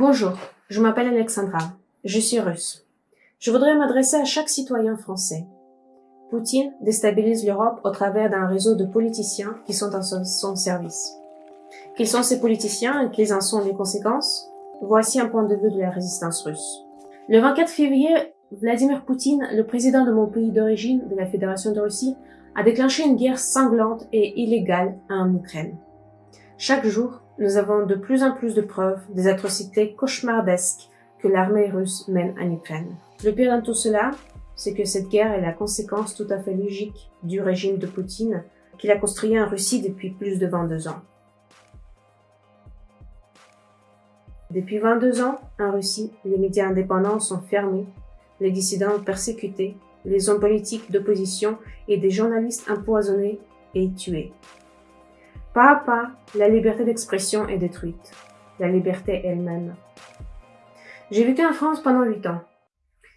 Bonjour, je m'appelle Alexandra. Je suis russe. Je voudrais m'adresser à chaque citoyen français. Poutine déstabilise l'Europe au travers d'un réseau de politiciens qui sont à son service. Quels sont ces politiciens et quelles en sont les conséquences? Voici un point de vue de la résistance russe. Le 24 février, Vladimir Poutine, le président de mon pays d'origine, de la Fédération de Russie, a déclenché une guerre sanglante et illégale en Ukraine. Chaque jour, nous avons de plus en plus de preuves des atrocités cauchemardesques que l'armée russe mène en Ukraine. Le pire dans tout cela, c'est que cette guerre est la conséquence tout à fait logique du régime de Poutine qu'il a construit en Russie depuis plus de 22 ans. Depuis 22 ans, en Russie, les médias indépendants sont fermés, les dissidents persécutés, les hommes politiques d'opposition et des journalistes empoisonnés et tués. Pas à pas, la liberté d'expression est détruite, la liberté elle-même. J'ai vécu en France pendant huit ans.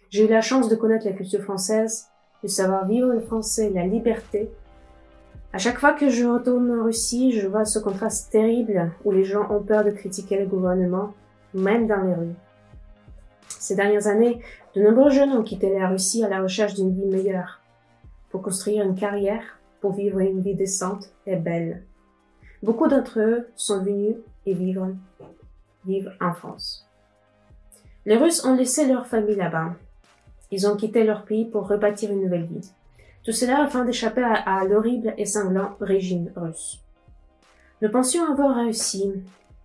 J'ai eu la chance de connaître la culture française, de savoir vivre le français, la liberté. À chaque fois que je retourne en Russie, je vois ce contraste terrible où les gens ont peur de critiquer le gouvernement, même dans les rues. Ces dernières années, de nombreux jeunes ont quitté la Russie à la recherche d'une vie meilleure, pour construire une carrière, pour vivre une vie décente et belle. Beaucoup d'entre eux sont venus et vivent, en France. Les Russes ont laissé leur famille là-bas. Ils ont quitté leur pays pour rebâtir une nouvelle vie. Tout cela afin d'échapper à, l'horrible et sanglant régime russe. Nous pensions avoir réussi,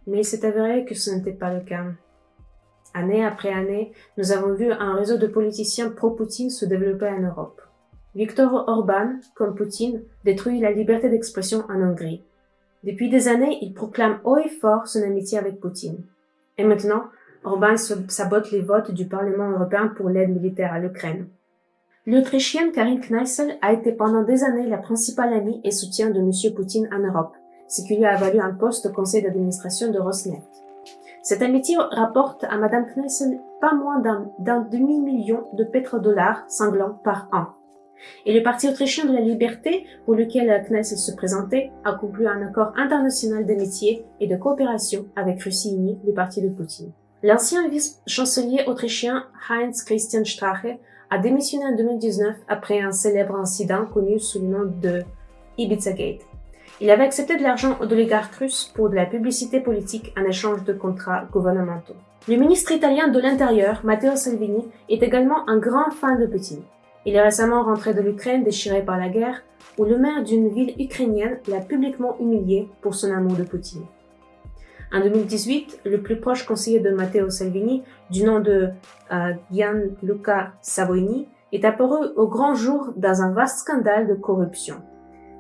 mais il s'est avéré que ce n'était pas le cas. Année après année, nous avons vu un réseau de politiciens pro-Poutine se développer en Europe. Viktor Orban, comme Poutine, détruit la liberté d'expression en Hongrie. Depuis des années, il proclame haut et fort son amitié avec Poutine. Et maintenant, Orban sabote les votes du Parlement européen pour l'aide militaire à l'Ukraine. L'Autrichienne Karin Kneissel a été pendant des années la principale amie et soutien de M. Poutine en Europe, ce qui lui a valu un poste au conseil d'administration de Rosneft. Cette amitié rapporte à Mme Kneissel pas moins d'un demi-million de pétrodollars sanglants par an. Et le Parti autrichien de la liberté, pour lequel Knesset se présentait, a conclu un accord international d'amitié et de coopération avec Russie le parti de Poutine. L'ancien vice-chancelier autrichien Heinz Christian Strache a démissionné en 2019 après un célèbre incident connu sous le nom de Ibiza Gate. Il avait accepté de l'argent d'oligarques russes pour de la publicité politique en échange de contrats gouvernementaux. Le ministre italien de l'Intérieur, Matteo Salvini, est également un grand fan de Poutine. Il est récemment rentré de l'Ukraine déchiré par la guerre, où le maire d'une ville ukrainienne l'a publiquement humilié pour son amour de Poutine. En 2018, le plus proche conseiller de Matteo Salvini, du nom de euh, Gianluca Savoini, est apparu au grand jour dans un vaste scandale de corruption.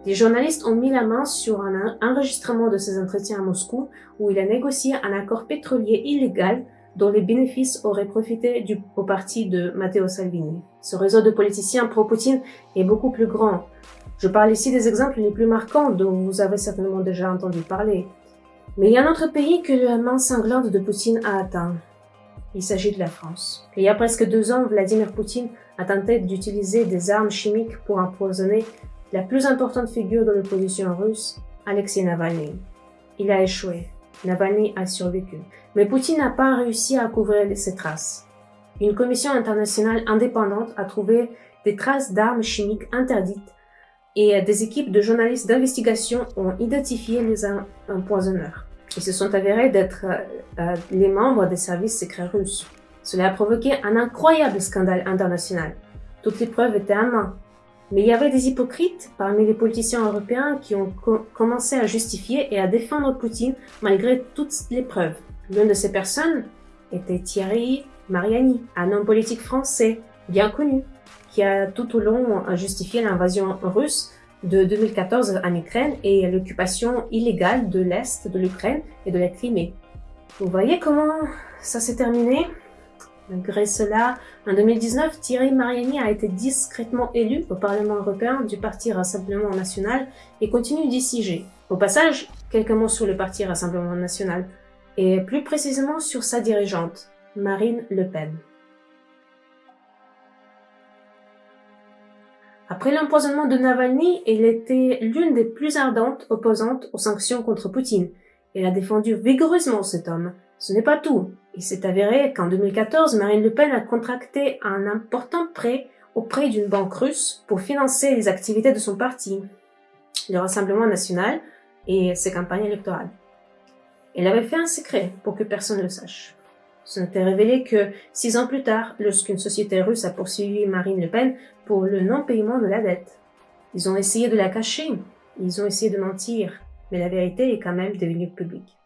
Les journalistes ont mis la main sur un enregistrement de ses entretiens à Moscou où il a négocié un accord pétrolier illégal dont les bénéfices auraient profité au parti de Matteo Salvini. Ce réseau de politiciens pro-Poutine est beaucoup plus grand. Je parle ici des exemples les plus marquants dont vous avez certainement déjà entendu parler. Mais il y a un autre pays que la main sanglante de Poutine a atteint. Il s'agit de la France. Il y a presque deux ans, Vladimir Poutine a tenté d'utiliser des armes chimiques pour empoisonner la plus importante figure de l'opposition russe, Alexei Navalny. Il a échoué. Navalny a survécu. Mais Poutine n'a pas réussi à couvrir ses traces. Une commission internationale indépendante a trouvé des traces d'armes chimiques interdites et des équipes de journalistes d'investigation ont identifié les empoisonneurs. Ils se sont avérés d'être euh, euh, les membres des services secrets russes. Cela a provoqué un incroyable scandale international. Toutes les preuves étaient à main. Mais il y avait des hypocrites parmi les politiciens européens qui ont commencé à justifier et à défendre Poutine malgré toutes les preuves. L'une de ces personnes était Thierry Mariani, un homme politique français bien connu, qui a tout au long justifié l'invasion russe de 2014 en Ukraine et l'occupation illégale de l'Est de l'Ukraine et de la Crimée. Vous voyez comment ça s'est terminé? Malgré cela, en 2019, Thierry Mariani a été discrètement élu au Parlement européen du Parti Rassemblement National et continue d'y siéger. Au passage, quelques mots sur le Parti Rassemblement National, et plus précisément sur sa dirigeante, Marine Le Pen. Après l'empoisonnement de Navalny, elle était l'une des plus ardentes opposantes aux sanctions contre Poutine. Elle a défendu vigoureusement cet homme. Ce n'est pas tout. Il s'est avéré qu'en 2014, Marine Le Pen a contracté un important prêt auprès d'une banque russe pour financer les activités de son parti, le Rassemblement national et ses campagnes électorales. Elle avait fait un secret pour que personne ne le sache. Ce n'était révélé que six ans plus tard, lorsqu'une société russe a poursuivi Marine Le Pen pour le non-paiement de la dette. Ils ont essayé de la cacher, ils ont essayé de mentir, mais la vérité est quand même devenue publique.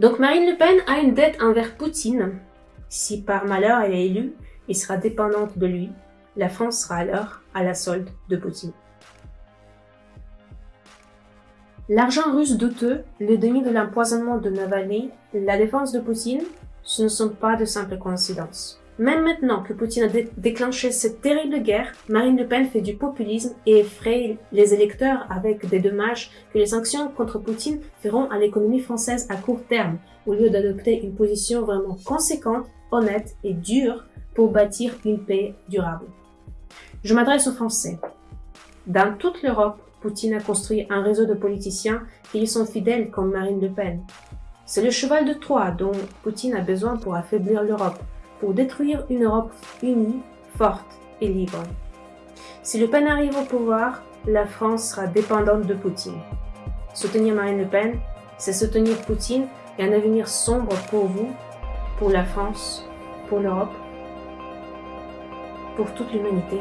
Donc Marine Le Pen a une dette envers Poutine. Si par malheur elle est élue et sera dépendante de lui, la France sera alors à la solde de Poutine. L'argent russe douteux, le demi de l'empoisonnement de Navalny, la défense de Poutine, ce ne sont pas de simples coïncidences. Même maintenant que Poutine a déclenché cette terrible guerre, Marine Le Pen fait du populisme et effraie les électeurs avec des dommages que les sanctions contre Poutine feront à l'économie française à court terme, au lieu d'adopter une position vraiment conséquente, honnête et dure pour bâtir une paix durable. Je m'adresse aux Français. Dans toute l'Europe, Poutine a construit un réseau de politiciens qui lui sont fidèles comme Marine Le Pen. C'est le cheval de Troie dont Poutine a besoin pour affaiblir l'Europe pour détruire une Europe unie, forte et libre. Si Le Pen arrive au pouvoir, la France sera dépendante de Poutine. Soutenir Marine Le Pen, c'est soutenir Poutine et un avenir sombre pour vous, pour la France, pour l'Europe, pour toute l'humanité.